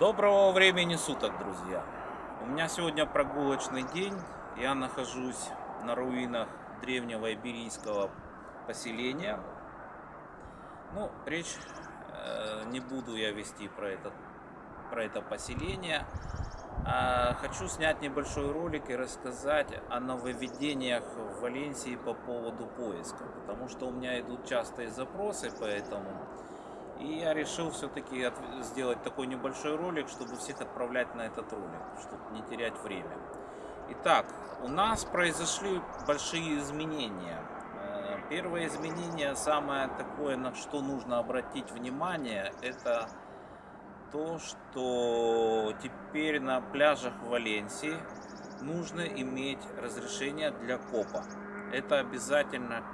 Доброго времени суток, друзья! У меня сегодня прогулочный день. Я нахожусь на руинах древнего иберийского поселения. Ну, речь э, не буду я вести про это, про это поселение. А хочу снять небольшой ролик и рассказать о нововведениях в Валенсии по поводу поиска. Потому что у меня идут частые запросы по этому. И я решил все-таки сделать такой небольшой ролик, чтобы всех отправлять на этот ролик, чтобы не терять время. Итак, у нас произошли большие изменения. Э, первое изменение, самое такое, на что нужно обратить внимание, это то, что теперь на пляжах Валенсии нужно иметь разрешение для копа. Это обязательно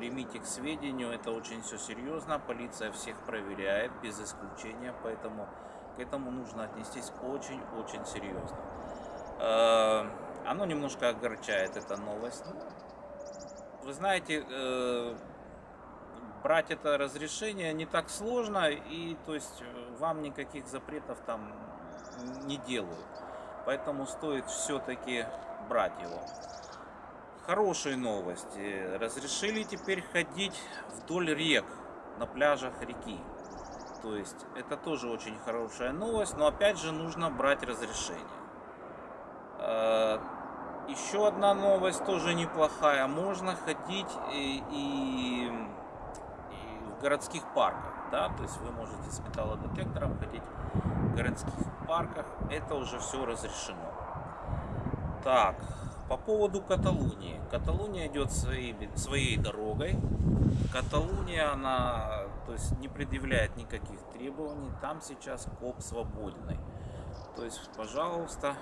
примите к сведению, это очень все серьезно, полиция всех проверяет без исключения, поэтому к этому нужно отнестись очень-очень серьезно. Э, оно немножко огорчает, эта новость. Вы знаете, э, брать это разрешение не так сложно, и то есть вам никаких запретов там не делают. Поэтому стоит все-таки брать его. Хорошие новости. Разрешили теперь ходить вдоль рек, на пляжах реки. То есть это тоже очень хорошая новость, но опять же нужно брать разрешение. А, еще одна новость тоже неплохая. Можно ходить и, и, и в городских парках. Да? То есть вы можете с металлодетектором ходить в городских парках. Это уже все разрешено. Так, по поводу Каталунии. Каталуния идет своей, своей дорогой. Каталуния, она то есть, не предъявляет никаких требований. Там сейчас коп свободный. То есть, пожалуйста,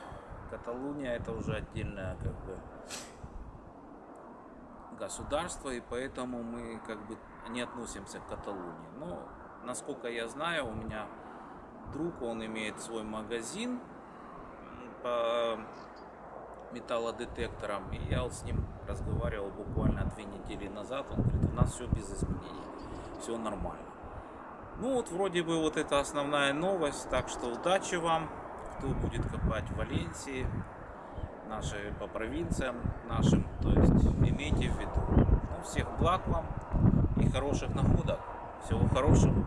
Каталуния это уже отдельное как бы государство, и поэтому мы как бы не относимся к Каталунии. Но, насколько я знаю, у меня друг, он имеет свой магазин по металлодетектором. И я вот с ним разговаривал буквально две недели назад. Он говорит, у нас все без изменений, все нормально. Ну вот вроде бы вот это основная новость. Так что удачи вам, кто будет копать в Валенсии, наши по провинциям нашим. То есть имейте в виду. Ну, всех благ вам и хороших находок. Всего хорошего.